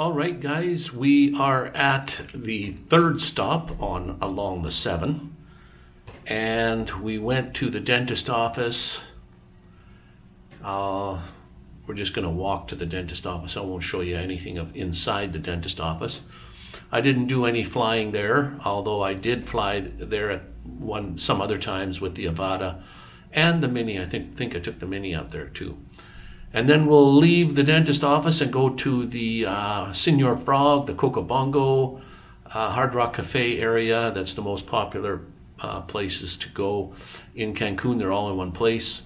All right, guys, we are at the third stop on along the seven, and we went to the dentist office. Uh, we're just going to walk to the dentist office. I won't show you anything of inside the dentist office. I didn't do any flying there, although I did fly there at one some other times with the Avata and the Mini. I think think I took the Mini up there too. And then we'll leave the dentist office and go to the uh, Senor Frog, the Cocobongo, uh, Hard Rock Cafe area. That's the most popular uh, places to go in Cancun. They're all in one place.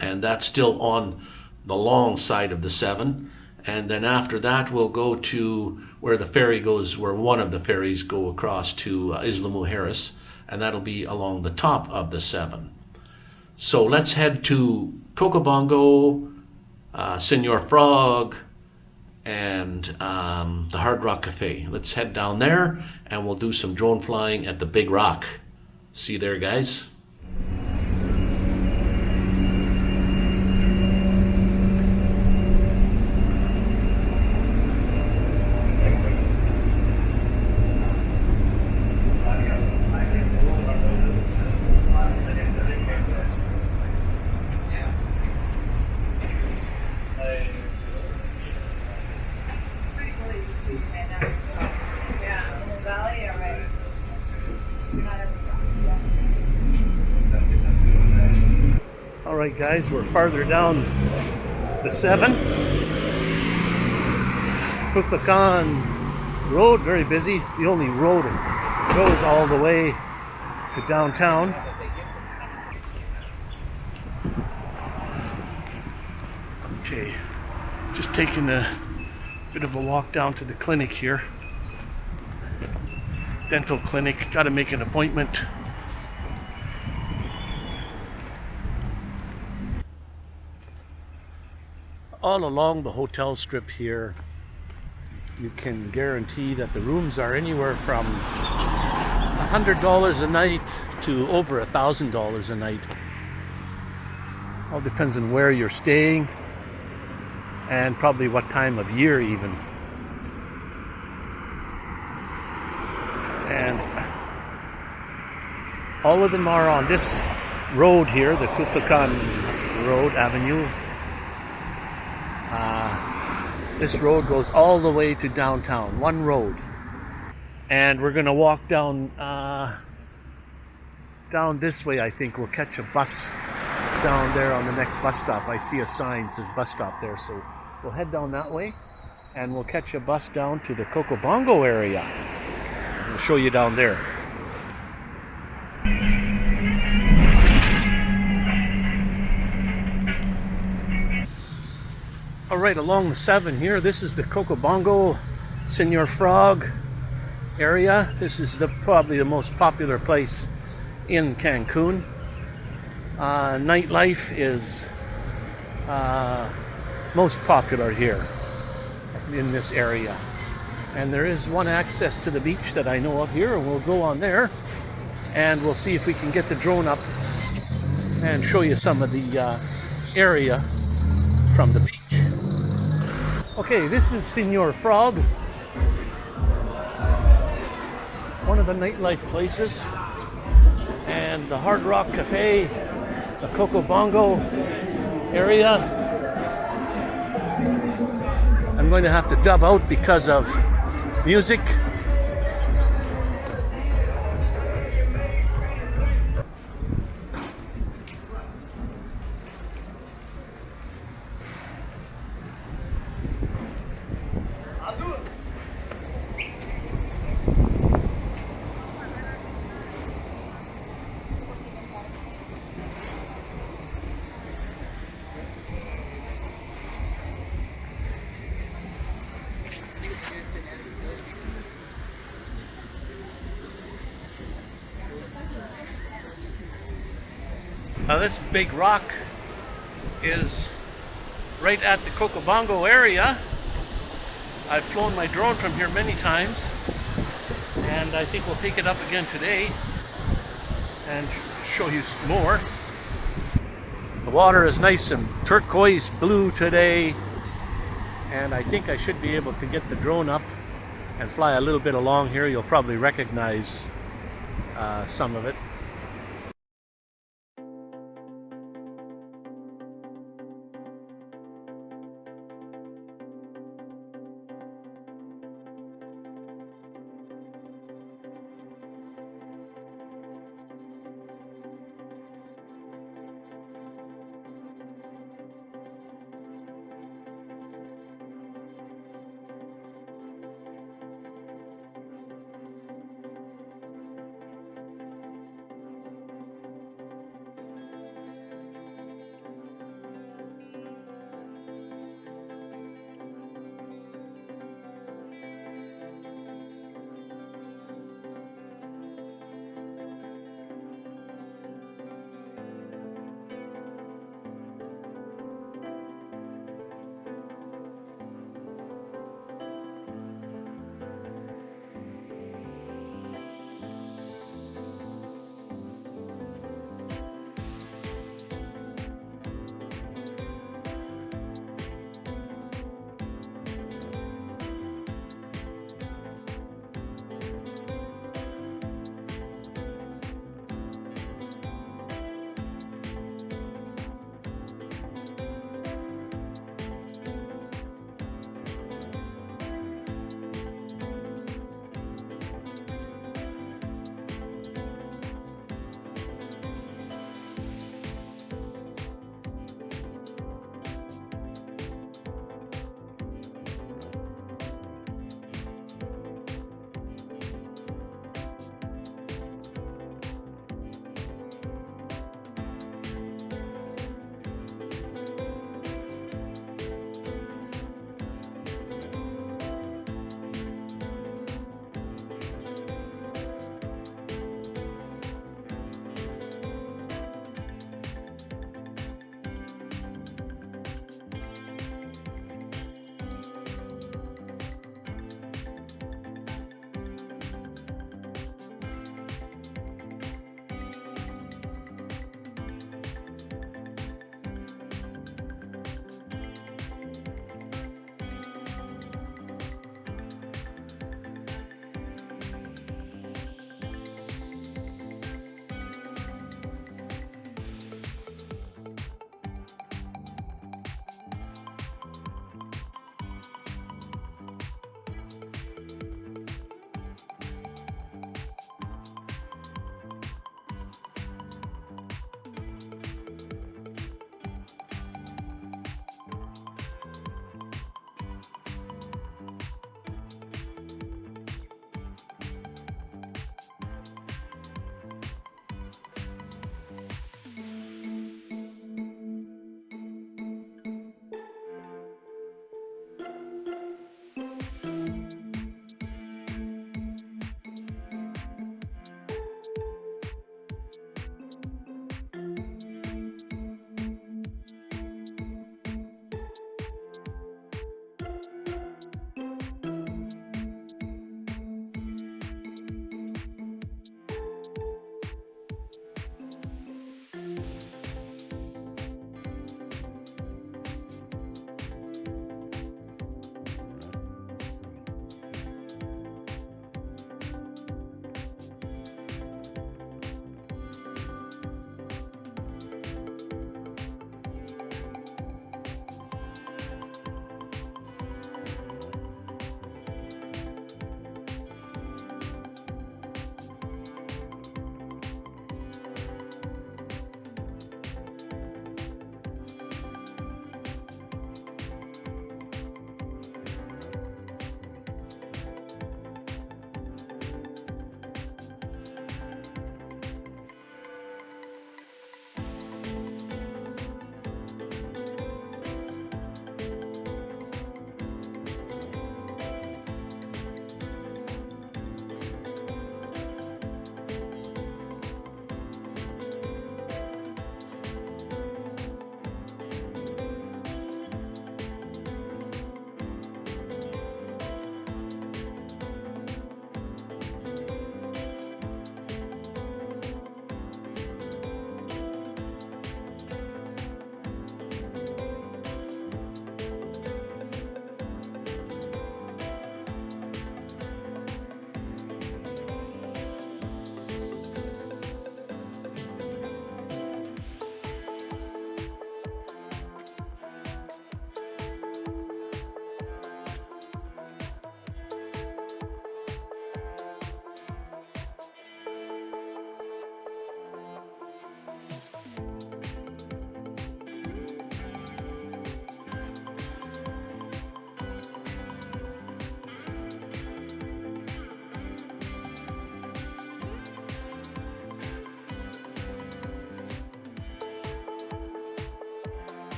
And that's still on the long side of the seven. And then after that, we'll go to where the ferry goes, where one of the ferries go across to uh, Isla Mujeres. And that'll be along the top of the seven. So let's head to Cocobongo, uh, Senor Frog, and um, the Hard Rock Cafe. Let's head down there and we'll do some drone flying at the Big Rock. See you there, guys. Right, guys, we're farther down the 7. Kukulcan Road, very busy. The only road that goes all the way to downtown. Okay, just taking a bit of a walk down to the clinic here. Dental clinic, got to make an appointment. All along the hotel strip here you can guarantee that the rooms are anywhere from $100 a night to over a thousand dollars a night. All depends on where you're staying and probably what time of year even. And all of them are on this road here the Kukulcan Road Avenue this road goes all the way to downtown, one road. And we're gonna walk down uh, down this way, I think. We'll catch a bus down there on the next bus stop. I see a sign says bus stop there, so we'll head down that way and we'll catch a bus down to the Cocobongo area. We'll show you down there. Right, along the 7 here, this is the Cocobongo Senor Frog area. This is the probably the most popular place in Cancun. Uh, nightlife is uh, most popular here in this area. And there is one access to the beach that I know of here, and we'll go on there and we'll see if we can get the drone up and show you some of the uh, area from the beach. Okay, this is Senor Frog. One of the nightlife places. And the Hard Rock Cafe, the Coco Bongo area. I'm going to have to dub out because of music. Now this big rock is right at the Cocobongo area. I've flown my drone from here many times and I think we'll take it up again today and show you more. The water is nice and turquoise blue today and I think I should be able to get the drone up and fly a little bit along here. You'll probably recognize uh, some of it.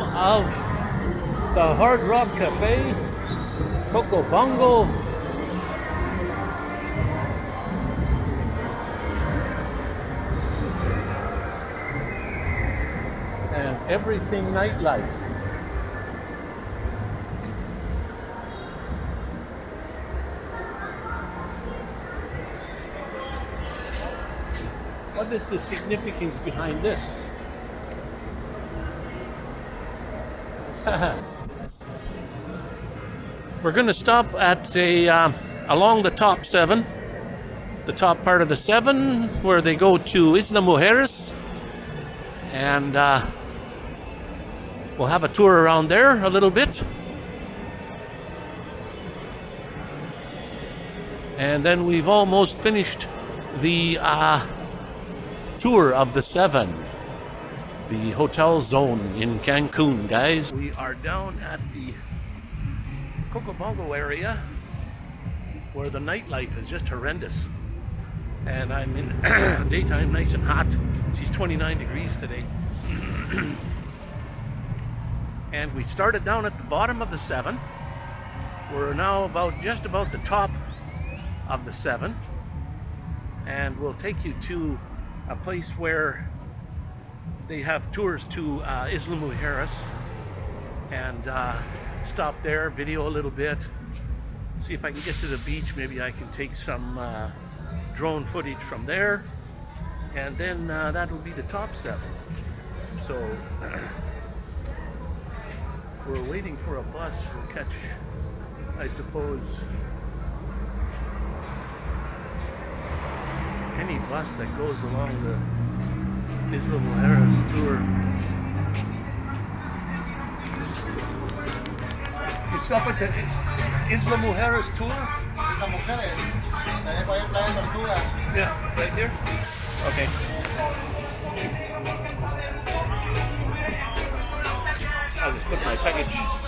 Of the Hard Rock Cafe, Coco Bongo. And everything nightlife. What is the significance behind this? We're going to stop at a uh, along the top seven, the top part of the seven, where they go to Isla Mujeres, and uh, we'll have a tour around there a little bit. And then we've almost finished the uh, tour of the seven, the hotel zone in Cancun, guys. We are down at the Cocobongo area where the nightlife is just horrendous. And I'm in daytime nice and hot. She's 29 degrees today. and we started down at the bottom of the seven. We're now about just about the top of the seven. And we'll take you to a place where they have tours to uh, Isla Mujeres and uh, stop there, video a little bit, see if I can get to the beach. Maybe I can take some uh, drone footage from there, and then uh, that will be the top seven. So we're waiting for a bus. We'll catch, I suppose, any bus that goes along the Isla Mujeres tour. You stop at the Isla Mujeres tour? Isla Mujeres. También puede ir Playa Tortuga. Yeah, right there? Okay. I'll just put my package